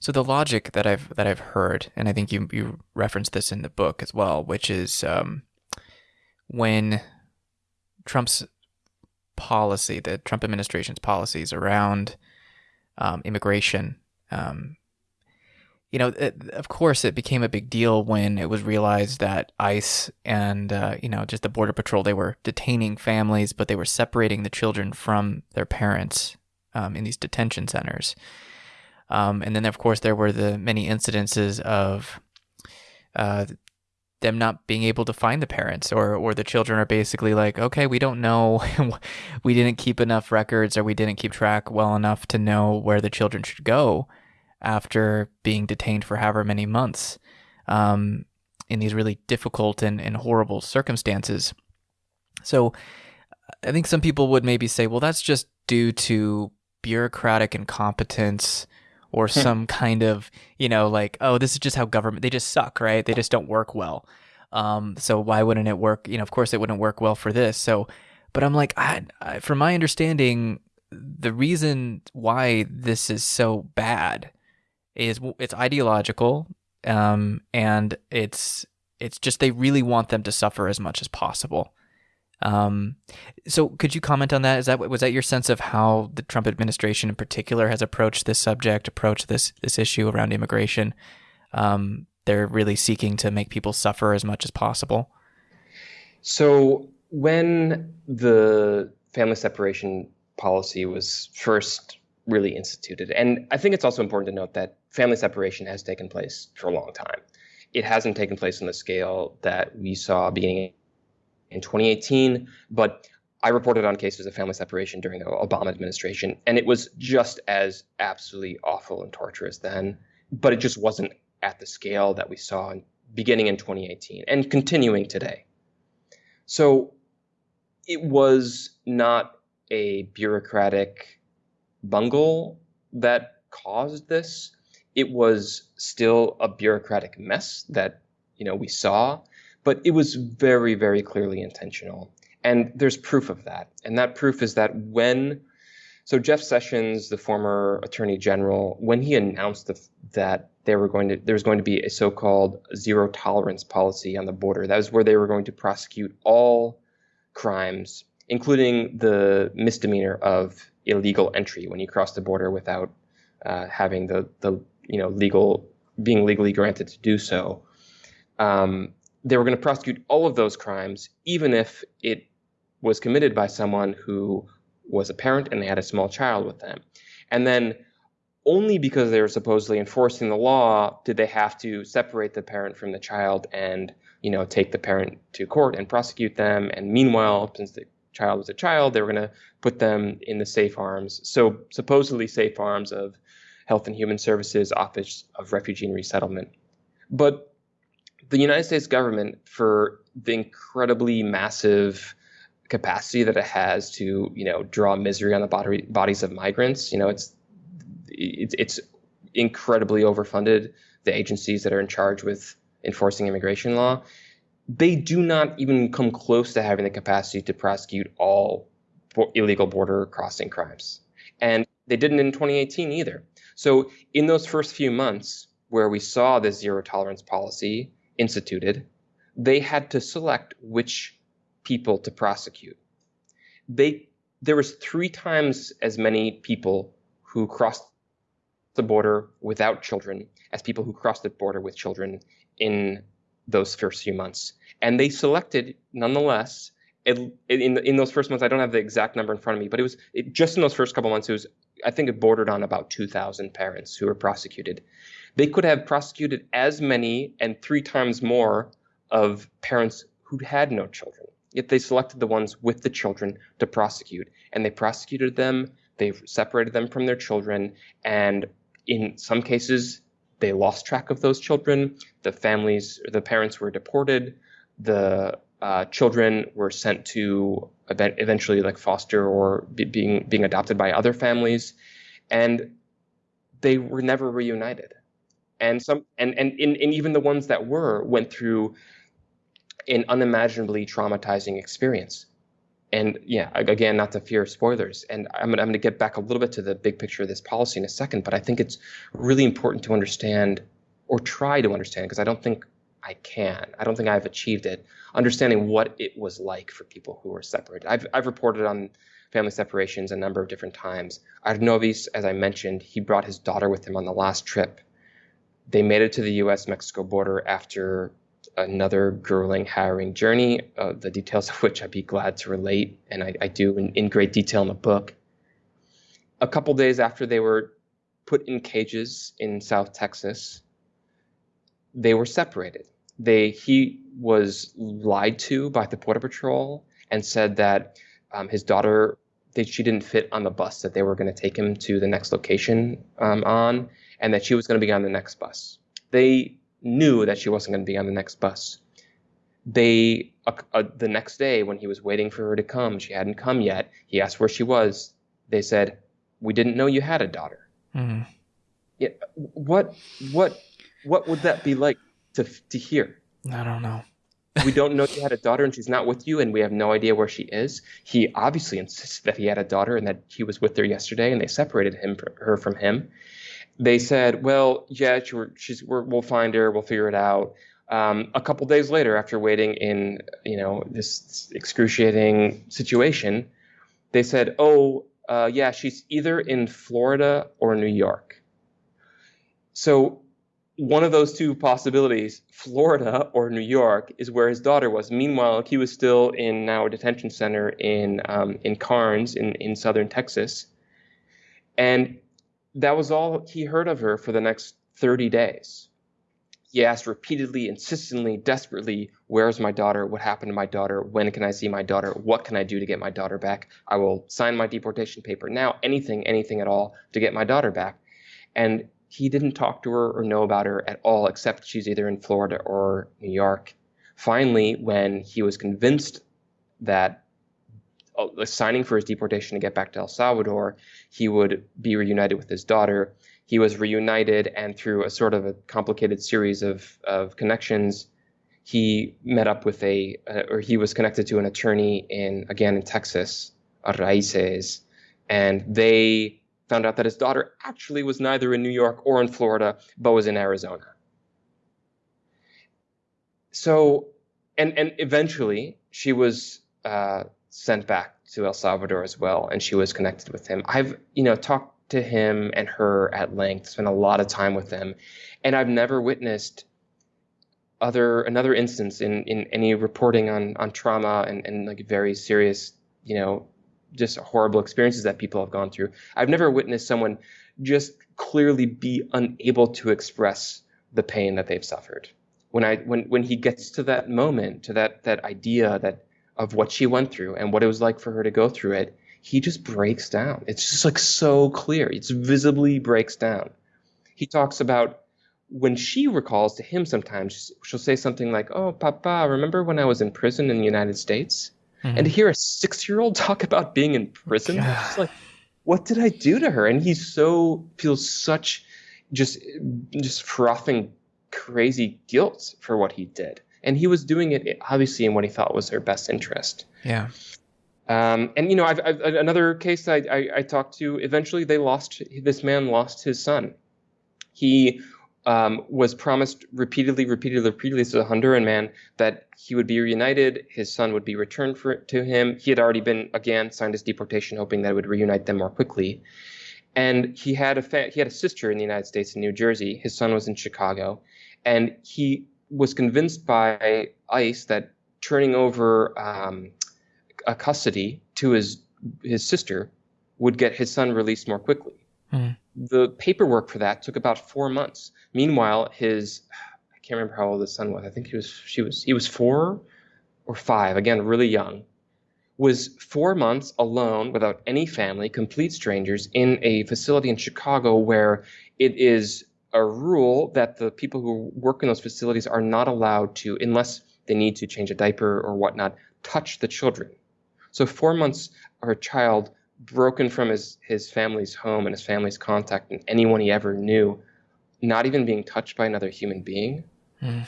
So the logic that I've that I've heard, and I think you you referenced this in the book as well, which is um, when Trump's policy, the Trump administration's policies around um, immigration, um, you know, it, of course, it became a big deal when it was realized that ICE and uh, you know just the Border Patrol they were detaining families, but they were separating the children from their parents um, in these detention centers. Um, and then, of course, there were the many incidences of uh, them not being able to find the parents, or or the children are basically like, okay, we don't know, we didn't keep enough records, or we didn't keep track well enough to know where the children should go after being detained for however many months um, in these really difficult and, and horrible circumstances. So I think some people would maybe say, well, that's just due to bureaucratic incompetence or hmm. some kind of, you know, like, oh, this is just how government, they just suck, right? They just don't work well. Um, so why wouldn't it work? You know, of course it wouldn't work well for this. So, but I'm like, I, I, from my understanding, the reason why this is so bad is it's ideological, um, and it's it's just they really want them to suffer as much as possible. Um, so could you comment on that? Is that was that your sense of how the Trump administration in particular has approached this subject, approached this this issue around immigration? Um, they're really seeking to make people suffer as much as possible. So when the family separation policy was first really instituted, and I think it's also important to note that family separation has taken place for a long time. It hasn't taken place on the scale that we saw beginning in 2018, but I reported on cases of family separation during the Obama administration, and it was just as absolutely awful and torturous then, but it just wasn't at the scale that we saw beginning in 2018 and continuing today. So it was not a bureaucratic bungle that caused this. It was still a bureaucratic mess that you know we saw, but it was very, very clearly intentional. And there's proof of that. And that proof is that when, so Jeff Sessions, the former attorney general, when he announced the, that they were going to, there was going to be a so-called zero tolerance policy on the border, that was where they were going to prosecute all crimes, including the misdemeanor of illegal entry when you cross the border without uh, having the, the, you know, legal, being legally granted to do so. Um, they were going to prosecute all of those crimes, even if it was committed by someone who was a parent and they had a small child with them. And then only because they were supposedly enforcing the law did they have to separate the parent from the child and you know take the parent to court and prosecute them. And meanwhile, since the child was a child, they were going to put them in the safe arms. So supposedly safe arms of Health and Human Services Office of Refugee and Resettlement. But the United States government, for the incredibly massive capacity that it has to, you know, draw misery on the body, bodies of migrants, you know, it's it's, it's incredibly overfunded. The agencies that are in charge with enforcing immigration law, they do not even come close to having the capacity to prosecute all illegal border crossing crimes. And they didn't in 2018 either. So in those first few months where we saw this zero tolerance policy instituted, they had to select which people to prosecute. They there was three times as many people who crossed the border without children as people who crossed the border with children in those first few months. And they selected, nonetheless, in, in, those first months, I don't have the exact number in front of me, but it was it, just in those first couple months, it was, I think it bordered on about 2,000 parents who were prosecuted. They could have prosecuted as many and three times more of parents who had no children. Yet they selected the ones with the children to prosecute. And they prosecuted them, they separated them from their children, and in some cases, they lost track of those children. The families, the parents were deported. The uh, children were sent to eventually like foster or be, being being adopted by other families, and they were never reunited and some and and, and, and even the ones that were went through an unimaginably traumatizing experience and yeah, again, not to fear spoilers. And I'm gonna, I'm gonna get back a little bit to the big picture of this policy in a second, but I think it's really important to understand or try to understand because I don't think I can. I don't think I've achieved it. Understanding what it was like for people who were separated. I've I've reported on family separations a number of different times. Arnovis, as I mentioned, he brought his daughter with him on the last trip. They made it to the U.S.-Mexico border after another grueling, harrowing journey, uh, the details of which I'd be glad to relate, and I, I do in, in, great detail in the book. A couple days after they were put in cages in South Texas, they were separated. They he was lied to by the border patrol and said that um, his daughter that she didn't fit on the bus that they were going to take him to the next location um, on, and that she was going to be on the next bus. They knew that she wasn't going to be on the next bus. They uh, uh, the next day when he was waiting for her to come, she hadn't come yet. He asked where she was. They said, "We didn't know you had a daughter." Mm-hmm. Yeah, what what what would that be like to to hear? I don't know. we don't know you had a daughter and she's not with you and we have no idea where she is. He obviously insists that he had a daughter and that he was with her yesterday and they separated him her from him they said, well, yeah, she's, we will find her, we'll figure it out. Um, a couple days later, after waiting in, you know, this excruciating situation, they said, oh, uh, yeah, she's either in Florida or New York. So one of those two possibilities, Florida or New York, is where his daughter was. Meanwhile, he was still in now a detention center in um, in Karnes in, in southern Texas. And that was all he heard of her for the next 30 days. He asked repeatedly, insistently, desperately, Where's my daughter? What happened to my daughter? When can I see my daughter? What can I do to get my daughter back? I will sign my deportation paper now, anything, anything at all to get my daughter back. And he didn't talk to her or know about her at all, except she's either in Florida or New York. Finally, when he was convinced that uh, signing for his deportation to get back to El Salvador, he would be reunited with his daughter. He was reunited, and through a sort of a complicated series of, of connections, he met up with a, uh, or he was connected to an attorney in, again, in Texas, Raices, and they found out that his daughter actually was neither in New York or in Florida, but was in Arizona. So, and, and eventually she was uh, sent back to El Salvador as well, and she was connected with him. I've, you know, talked to him and her at length, spent a lot of time with them, and I've never witnessed other another instance in in any reporting on on trauma and and like very serious, you know, just horrible experiences that people have gone through. I've never witnessed someone just clearly be unable to express the pain that they've suffered. When I when when he gets to that moment, to that that idea that of what she went through and what it was like for her to go through it, he just breaks down. It's just like so clear. It's visibly breaks down. He talks about when she recalls to him sometimes, she'll say something like, Oh, Papa, remember when I was in prison in the United States? Mm-hmm. And to hear a six year old talk about being in prison, it's like, what did I do to her? And he so feels such just just frothing crazy guilt for what he did and he was doing it obviously in what he thought was their best interest. Yeah. Um, and you know, I've, I've, another case I, I, I, talked to. Eventually, they lost. This man lost his son. He um, was promised repeatedly, repeatedly, repeatedly to a Honduran man that he would be reunited. His son would be returned for, to him. He had already been again signed his deportation, hoping that it would reunite them more quickly. And he had a fa- he had a sister in the United States in New Jersey. His son was in Chicago, and he was convinced by ICE that turning over um, a custody to his his sister would get his son released more quickly. Mm. The paperwork for that took about four months. Meanwhile, his I can't remember how old his son was. I think he was she was he was four or five. Again, really young. Was four months alone without any family, complete strangers, in a facility in Chicago where it is a rule that the people who work in those facilities are not allowed to, unless they need to change a diaper or whatnot, touch the children. So four months of a child broken from his, his family's home and his family's contact and anyone he ever knew, not even being touched by another human being. Mm.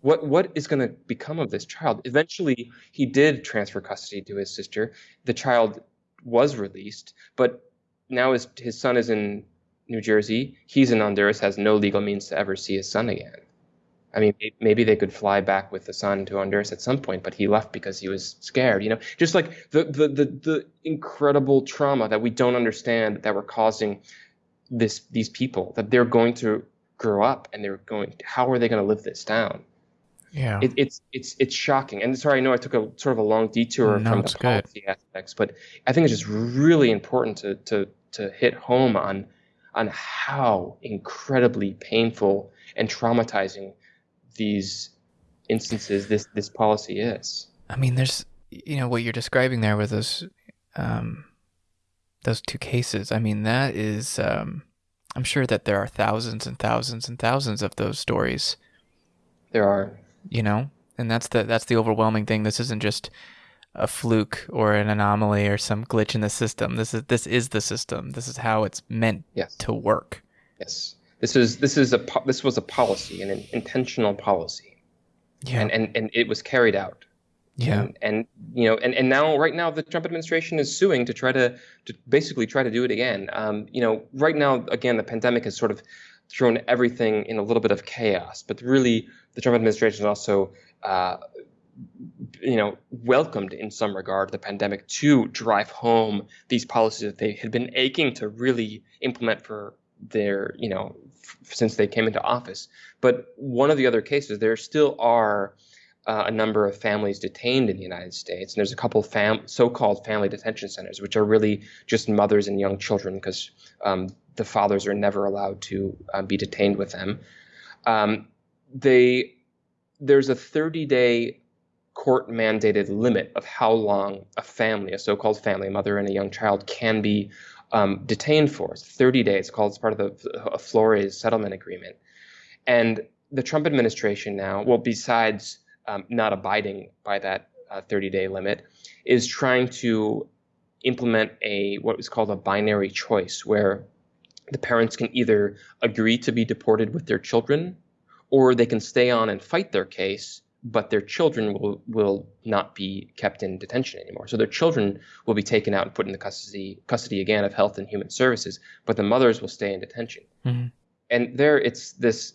what what is going to become of this child? Eventually, he did transfer custody to his sister. The child was released, but now his his son is in New Jersey. He's in Honduras, has no legal means to ever see his son again. I mean, maybe they could fly back with the son to Honduras at some point, but he left because he was scared. You know, just like the the the, the incredible trauma that we don't understand that we're causing this these people that they're going to grow up and they're going. How are they going to live this down? Yeah, it, it's it's it's shocking. And sorry, I know I took a sort of a long detour no, from the policy good. aspects, but I think it's just really important to to to hit home on on how incredibly painful and traumatizing these instances this this policy is. I mean, there's you know what you're describing there with those um, those two cases. I mean, that is um, I'm sure that there are thousands and thousands and thousands of those stories. There are, you know, and that's the that's the overwhelming thing. This isn't just a fluke or an anomaly or some glitch in the system. This is this is the system. This is how it's meant yes. to work. Yes. This is this is a this was a policy, an intentional policy. Yeah. And and, and it was carried out. Yeah. And, and, you know, and, and now right now the Trump administration is suing to try to to basically try to do it again. Um, you know, right now again the pandemic has sort of thrown everything in a little bit of chaos, but really the Trump administration is also uh, you know, welcomed in some regard the pandemic to drive home these policies that they had been aching to really implement for their, you know, since they came into office. But one of the other cases, there still are uh, a number of families detained in the United States, and there's a couple fam- so-called family detention centers, which are really just mothers and young children because um, the fathers are never allowed to uh, be detained with them. Um, they there's a 30 day court mandated limit of how long a family, a so called family, a mother and a young child, can be um, detained for. It's 30 days, called as part of the Flores settlement agreement. And the Trump administration now, well, besides um, not abiding by that 30 uh, day limit, is trying to implement a what was called a binary choice, where the parents can either agree to be deported with their children, or they can stay on and fight their case but their children will will not be kept in detention anymore. So their children will be taken out and put in the custody custody again of Health and Human Services, but the mothers will stay in detention. Mm-hmm. And there, it's this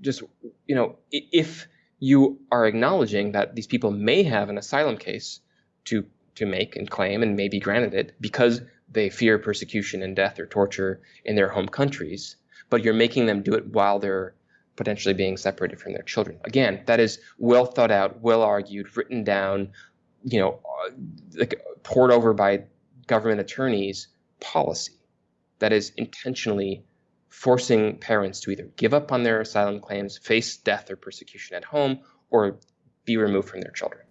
just you know if you are acknowledging that these people may have an asylum case to to make and claim and may be granted it because they fear persecution and death or torture in their home countries, but you're making them do it while they're potentially being separated from their children. Again, that is well thought out, well argued, written down, you know, uh, like poured over by government attorneys policy that is intentionally forcing parents to either give up on their asylum claims, face death or persecution at home, or be removed from their children.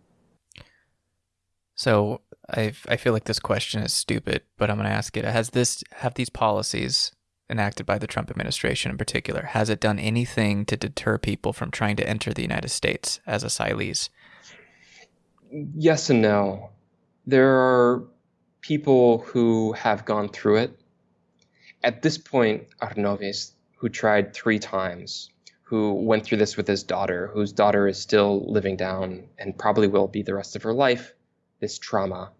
So I I feel like this question is stupid, but I'm going to ask it. Has this have these policies enacted by the Trump administration in particular, has it done anything to deter people from trying to enter the United States as asylees? Yes and no. There are people who have gone through it. At this point, Arnovis, who tried three times, who went through this with his daughter, whose daughter is still living down and probably will be the rest of her life, this trauma,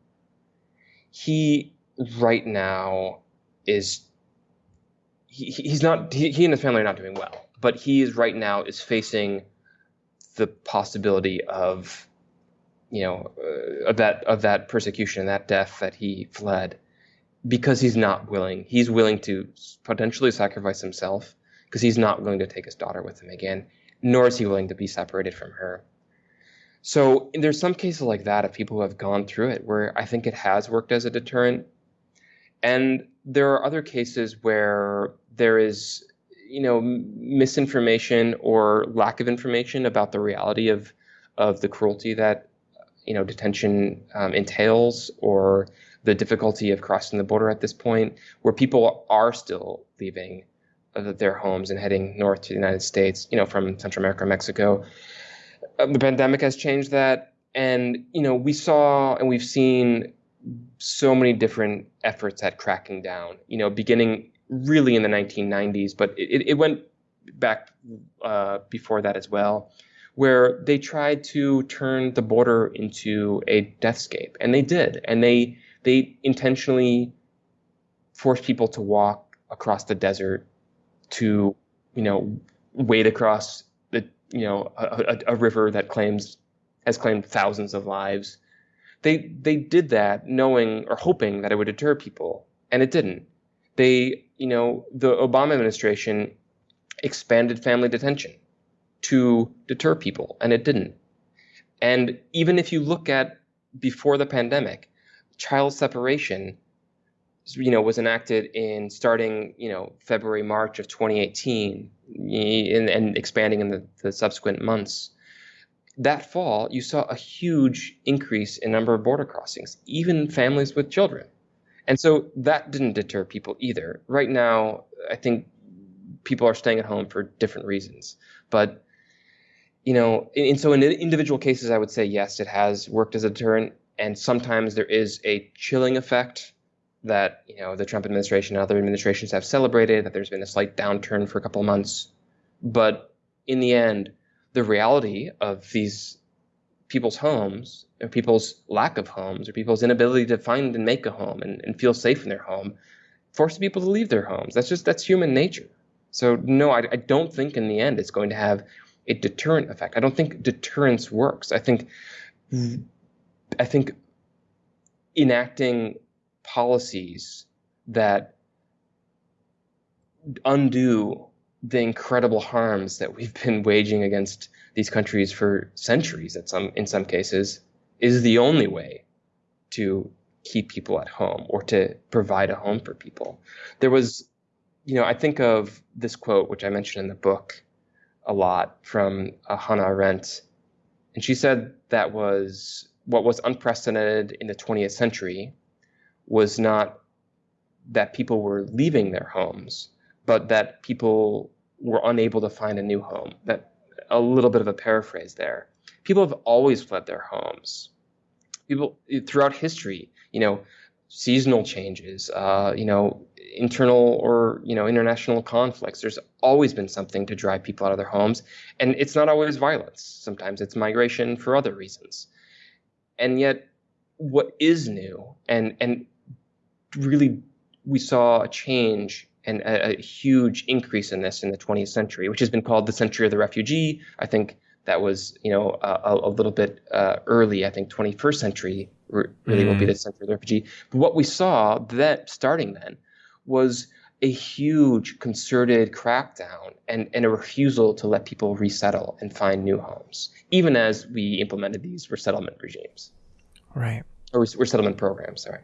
he right now is he, he's not he, he and his family are not doing well but he is right now is facing the possibility of you know uh, of that of that persecution and that death that he fled because he's not willing. He's willing to potentially sacrifice himself because he's not willing to take his daughter with him again nor is he willing to be separated from her. So there's some cases like that of people who have gone through it where i think it has worked as a deterrent and there are other cases where there is, you know, misinformation or lack of information about the reality of of the cruelty that you know detention um, entails, or the difficulty of crossing the border at this point, where people are still leaving uh, their homes and heading north to the United States, you know, from Central America, Mexico. Uh, the pandemic has changed that, and you know, we saw and we've seen so many different efforts at cracking down. You know, beginning really in the 1990s, but it, it went back uh, before that as well, where they tried to turn the border into a deathscape, and they did, and they they intentionally forced people to walk across the desert to you know wade across the you know a, a, a river that claims has claimed thousands of lives. They they did that knowing or hoping that it would deter people, and it didn't. They you know the Obama administration expanded family detention to deter people, and it didn't. And even if you look at before the pandemic, child separation you know was enacted in starting you know February March of 2018 and, and expanding in the, the subsequent months that fall you saw a huge increase in number of border crossings even families with children. And so that didn't deter people either. Right now i think people are staying at home for different reasons. But you know and so in individual cases i would say yes it has worked as a deterrent. And sometimes there is a chilling effect that you know the Trump administration and other administrations have celebrated that there's been a slight downturn for a couple of months, but in the end, the reality of these people's homes or people's lack of homes or people's inability to find and make a home and, and feel safe in their home forces people to leave their homes. That's just that's human nature. So no, I, I don't think in the end it's going to have a deterrent effect. I don't think deterrence works. I think I think enacting policies that undo the incredible harms that we've been waging against these countries for centuries at some in some cases is the only way to keep people at home or to provide a home for people. There was you know, I think of this quote which I mentioned in the book a lot from uh, Hannah Arendt and she said that was what was unprecedented in the 20th century was not that people were leaving their homes, but that people were unable to find a new home. That a little bit of a paraphrase there. People have always fled their homes. People throughout history, you know, seasonal changes, uh, you know, internal or you know international conflicts. There's always been something to drive people out of their homes, and it's not always violence. Sometimes it's migration for other reasons. And yet, what is new and and really we saw a change and a, a, huge increase in this in the 20th century, which has been called the century of the refugee. I think that was, you know, a, a little bit uh, early. I think 21st century really mm. will be mm. the century of the refugee. But what we saw that starting then was a huge concerted crackdown and, and a refusal to let people resettle and find new homes, even as we implemented these resettlement regimes. Right. Or resettlement programs, sorry.